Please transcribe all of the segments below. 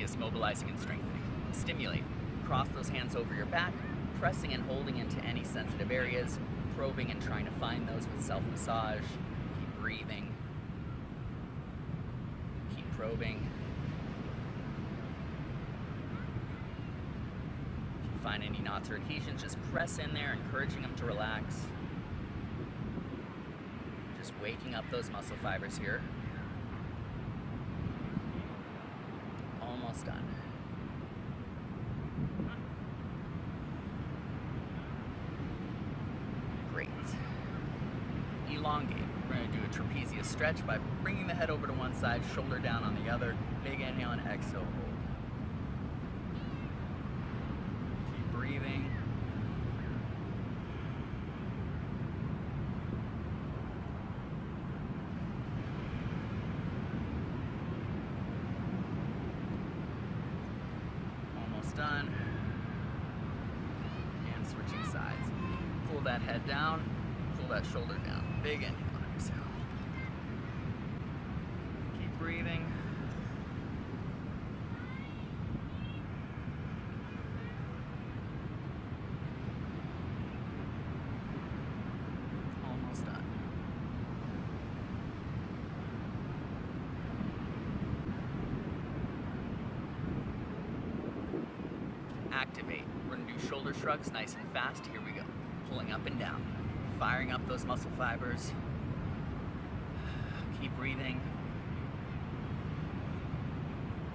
Prometheus mobilizing and strengthening. Stimulate. Cross those hands over your back, pressing and holding into any sensitive areas, probing and trying to find those with self-massage. Keep breathing. Keep probing. If you find any knots or adhesions, just press in there, encouraging them to relax. Just waking up those muscle fibers here. Almost done. Great. Elongate. We're going to do a trapezius stretch by bringing the head over to one side, shoulder down on the other. Big inhale and exhale, hold. Keep breathing. Done. And switching sides. Pull that head down, pull that shoulder down. Big inhale and exhale. Keep breathing. Almost done. We're gonna do shoulder shrugs nice and fast. Here we go. Pulling up and down, firing up those muscle fibers. Keep breathing.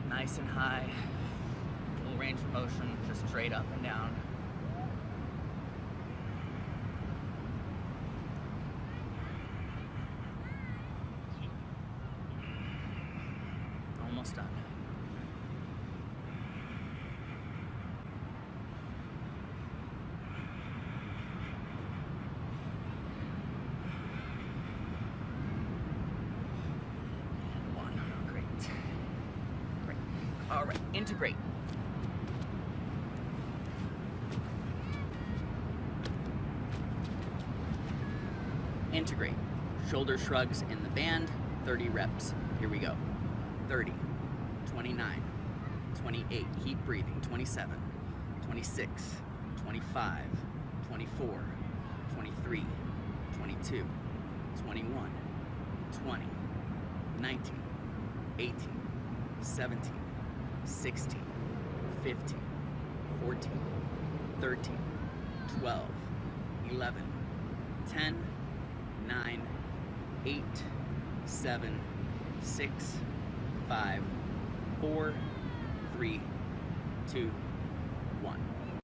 Nice and high. Full range of motion, just straight up and down. Almost done. And one. Great. Great. All right, integrate. Integrate. Shoulder shrugs in the band, 30 reps. Here we go. 30, 29, 28, keep breathing, 27, 26, 25, 24, 23, 22, 21, 20, 19, 18, 17, 16, 15, 14, 13, 12, 11, 10, 9, 8, 7, 6, 5, 4, 3, 2, 1.